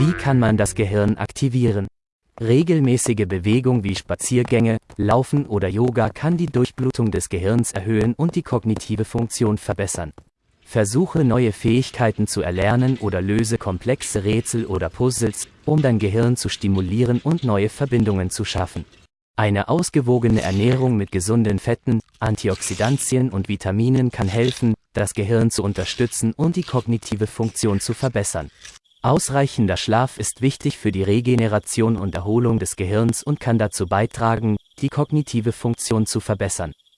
Wie kann man das Gehirn aktivieren? Regelmäßige Bewegung wie Spaziergänge, Laufen oder Yoga kann die Durchblutung des Gehirns erhöhen und die kognitive Funktion verbessern. Versuche neue Fähigkeiten zu erlernen oder löse komplexe Rätsel oder Puzzles, um dein Gehirn zu stimulieren und neue Verbindungen zu schaffen. Eine ausgewogene Ernährung mit gesunden Fetten, Antioxidantien und Vitaminen kann helfen, das Gehirn zu unterstützen und die kognitive Funktion zu verbessern. Ausreichender Schlaf ist wichtig für die Regeneration und Erholung des Gehirns und kann dazu beitragen, die kognitive Funktion zu verbessern.